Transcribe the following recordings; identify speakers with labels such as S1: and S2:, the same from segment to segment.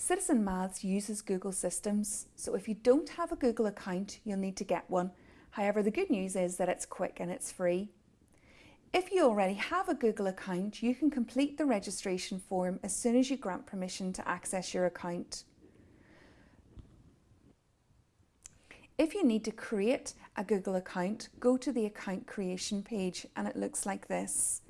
S1: Citizen Maths uses Google systems, so if you don't have a Google account, you'll need to get one. However, the good news is that it's quick and it's free. If you already have a Google account, you can complete the registration form as soon as you grant permission to access your account. If you need to create a Google account, go to the account creation page and it looks like this.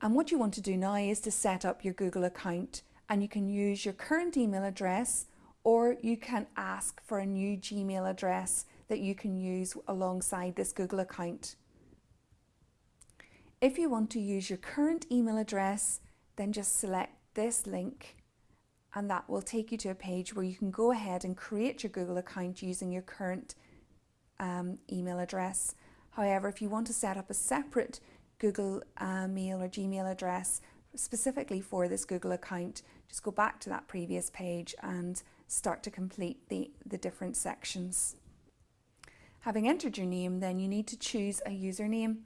S1: And what you want to do now is to set up your Google account and you can use your current email address or you can ask for a new Gmail address that you can use alongside this Google account. If you want to use your current email address, then just select this link and that will take you to a page where you can go ahead and create your Google account using your current um, email address. However, if you want to set up a separate Google uh, Mail or Gmail address specifically for this Google account, just go back to that previous page and start to complete the, the different sections. Having entered your name, then you need to choose a username.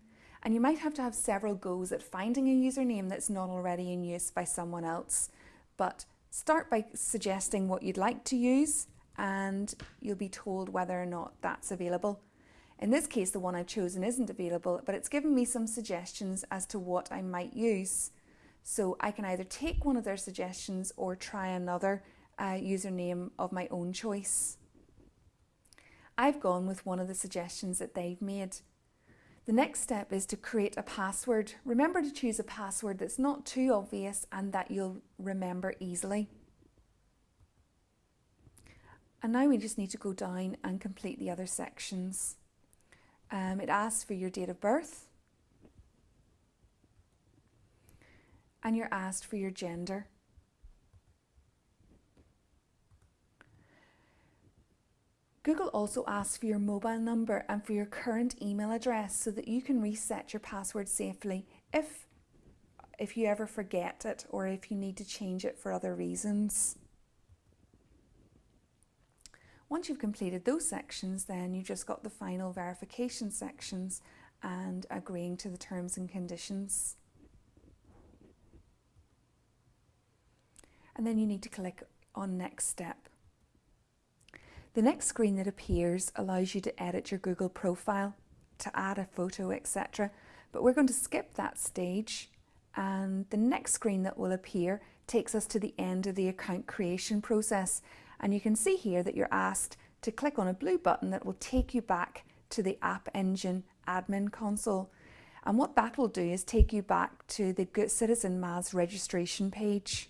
S1: And you might have to have several goes at finding a username that's not already in use by someone else. But start by suggesting what you'd like to use and you'll be told whether or not that's available. In this case, the one I've chosen isn't available, but it's given me some suggestions as to what I might use. So I can either take one of their suggestions or try another uh, username of my own choice. I've gone with one of the suggestions that they've made. The next step is to create a password. Remember to choose a password that's not too obvious and that you'll remember easily. And now we just need to go down and complete the other sections. Um, it asks for your date of birth, and you're asked for your gender. Google also asks for your mobile number and for your current email address so that you can reset your password safely if, if you ever forget it or if you need to change it for other reasons. Once you've completed those sections, then you've just got the final verification sections and agreeing to the terms and conditions. And then you need to click on next step. The next screen that appears allows you to edit your Google profile, to add a photo, etc. But we're going to skip that stage and the next screen that will appear takes us to the end of the account creation process. And you can see here that you're asked to click on a blue button that will take you back to the App Engine admin console. And what that will do is take you back to the Good Citizen Maths registration page.